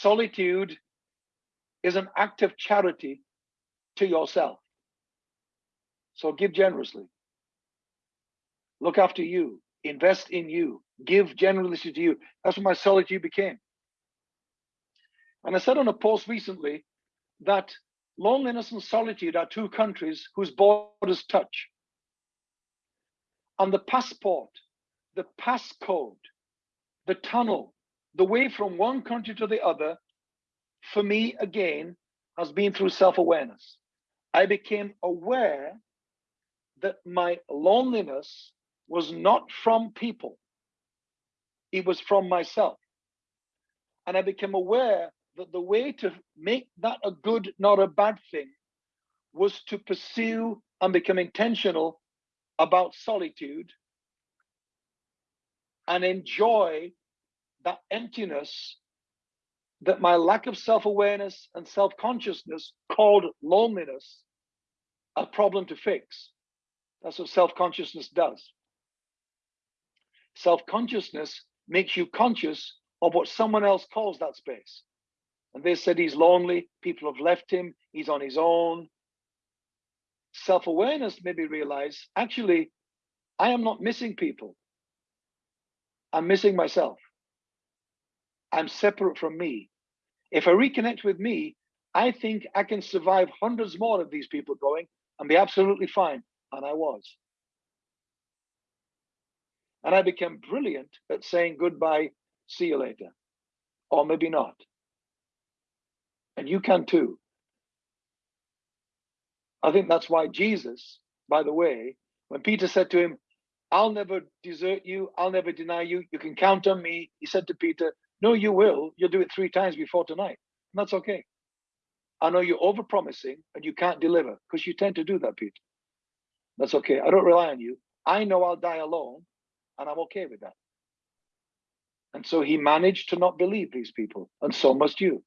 solitude is an act of charity to yourself. So give generously. Look after you. Invest in you. Give generously to you. That's what my solitude became. And I said on a post recently that loneliness and solitude are two countries whose borders touch. And the passport, the passcode, the tunnel, the way from one country to the other, for me, again, has been through self awareness. I became aware that my loneliness was not from people, it was from myself. And I became aware that the way to make that a good, not a bad thing, was to pursue and become intentional about solitude and enjoy that emptiness that my lack of self awareness and self consciousness called loneliness a problem to fix. That's what self consciousness does. Self consciousness makes you conscious of what someone else calls that space. And they said he's lonely, people have left him, he's on his own. Self awareness made me realize actually, I am not missing people, I'm missing myself. I'm separate from me. If I reconnect with me, I think I can survive hundreds more of these people going and be absolutely fine. And I was. And I became brilliant at saying goodbye, see you later, or maybe not. And you can too. I think that's why Jesus, by the way, when Peter said to him, I'll never desert you, I'll never deny you, you can count on me. He said to Peter, no, you will. You'll do it three times before tonight. And that's okay. I know you're over promising and you can't deliver because you tend to do that, Pete. That's okay. I don't rely on you. I know I'll die alone and I'm okay with that. And so he managed to not believe these people, and so must you.